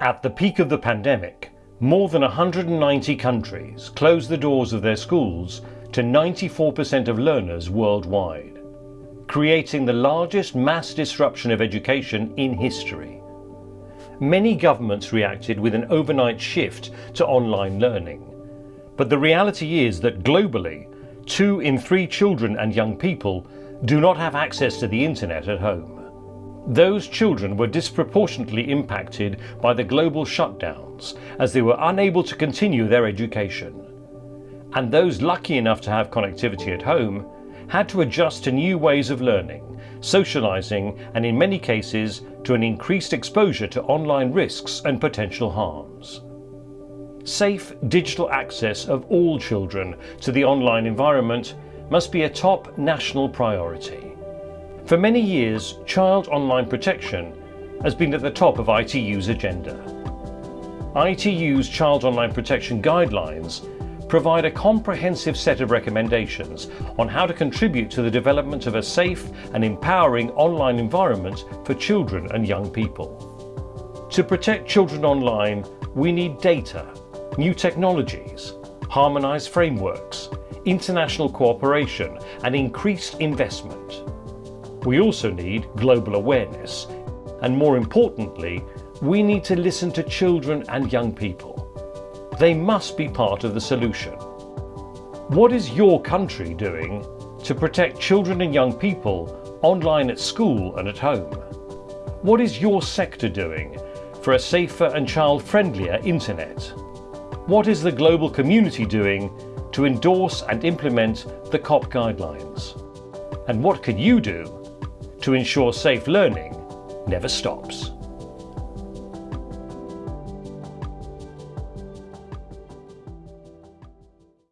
At the peak of the pandemic, more than 190 countries closed the doors of their schools to 94% of learners worldwide, creating the largest mass disruption of education in history. Many governments reacted with an overnight shift to online learning. But the reality is that globally, two in three children and young people do not have access to the internet at home. Those children were disproportionately impacted by the global shutdowns as they were unable to continue their education. And those lucky enough to have connectivity at home had to adjust to new ways of learning, socializing and in many cases to an increased exposure to online risks and potential harms. Safe digital access of all children to the online environment must be a top national priority. For many years, child online protection has been at the top of ITU's agenda. ITU's Child Online Protection Guidelines provide a comprehensive set of recommendations on how to contribute to the development of a safe and empowering online environment for children and young people. To protect children online, we need data, new technologies, harmonised frameworks, international cooperation and increased investment. We also need global awareness. And more importantly, we need to listen to children and young people. They must be part of the solution. What is your country doing to protect children and young people online at school and at home? What is your sector doing for a safer and child-friendlier internet? What is the global community doing to endorse and implement the COP guidelines? And what can you do to ensure safe learning never stops.